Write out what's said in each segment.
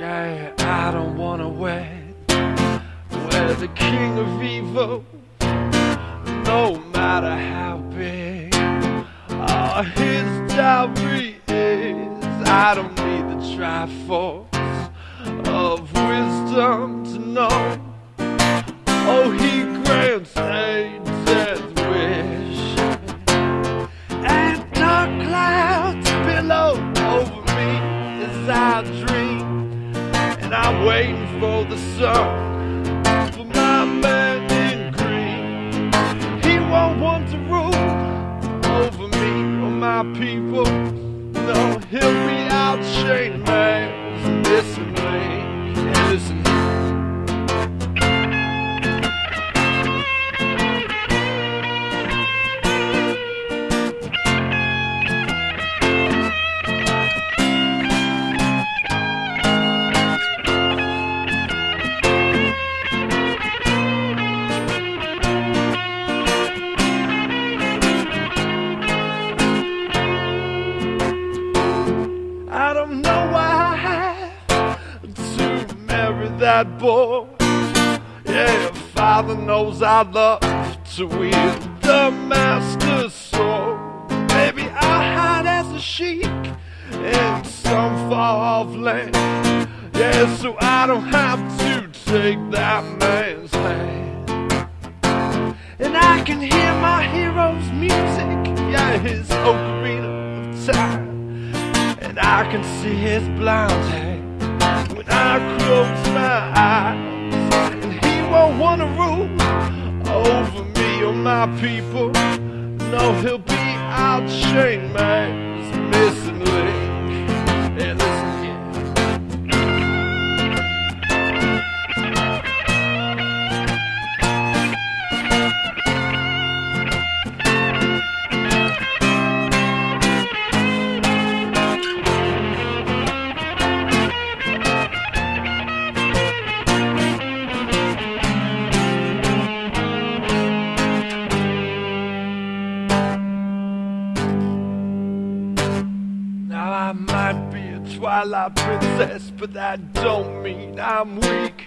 Yeah, I don't wanna wed. Where the king of evil No matter how big All his dowry is. I don't need the triforce Of wisdom to know waiting for the sun for my man in green. He won't want to rule over me or my people. I don't know why I had to marry that boy. Yeah, father knows I love to wield the master's sword. Maybe I'll hide as a sheik in some far off land. Yeah, so I don't have to take that man's hand. And I can hear my hero's music, yeah, his ocarina of time. I can see his blonde hair when I close my eyes. And he won't wanna rule over me or my people. No, he'll be out chained man's might be a Twilight princess, but that don't mean I'm weak.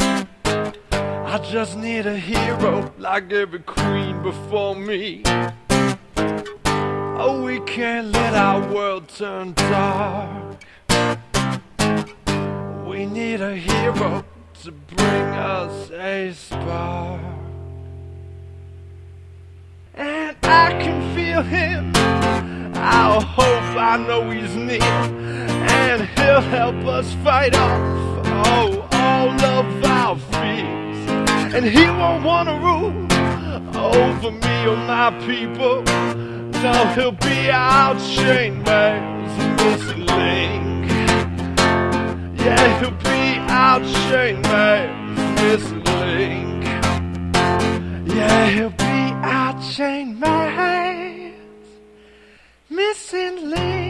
I just need a hero like every queen before me. Oh, we can't let our world turn dark. We need a hero to bring us a spark. And I can feel him. I hope I know he's near, and he'll help us fight off oh, all of our fears. And he won't want to rule over me or my people. No, he'll be our chain man's missing link. Yeah, he'll be our chain man's missing link. Yeah, he'll be our chain man's missing link.